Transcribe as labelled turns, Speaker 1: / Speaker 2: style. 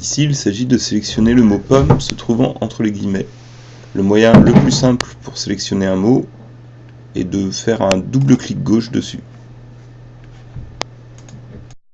Speaker 1: Ici, il s'agit de sélectionner le mot pomme se trouvant entre les guillemets. Le moyen le plus simple pour sélectionner un mot est de faire un double clic gauche dessus.